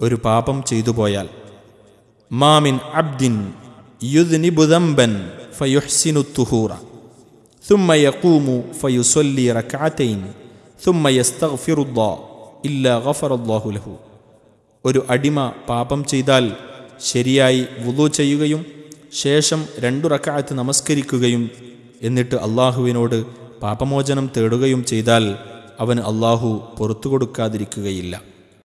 ഒരു പാപം ചെയ്തു പോയാൽ. മാമിൻ അബ്ദിൻ യുദ്നിബുദംബൻ ഫയുഹ്സിനു തുഹൂറ ثم يقوم فيصلي ركعتين ثم يستغفر الله إلا غفر الله له ഒരു അടിമ പാപം ചെയ്താൽ ശരിയായി വുളു ചെയ്യുകയും ശേഷം രണ്ടു റക്കാത്ത് നമസ്കരിക്കുകയും എന്നിട്ട് അള്ളാഹുവിനോട് പാപമോചനം തേടുകയും ചെയ്താൽ അവന് അള്ളാഹു പുറത്തു കൊടുക്കാതിരിക്കുകയില്ല.